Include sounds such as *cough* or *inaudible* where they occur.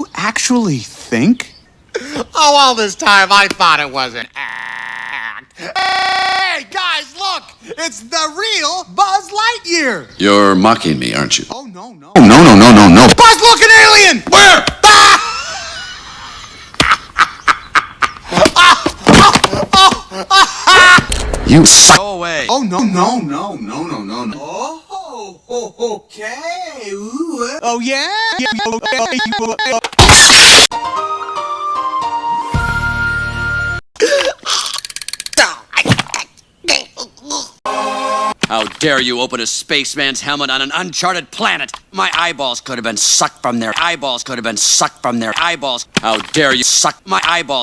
You actually think? Oh, all this time I thought it was an act. Hey, guys, look! It's the real Buzz Lightyear! You're mocking me, aren't you? Oh, no, no. Oh, no, no, no, no, no. Buzz looking alien! Where? Ah! *laughs* You suck. Go away. Oh, no, no, no, no, no, no, no. Oh, okay. Ooh, oh, yeah? How dare you open a spaceman's helmet on an uncharted planet? My eyeballs could have been sucked from their eyeballs could have been sucked from their eyeballs. How dare you suck my eyeballs?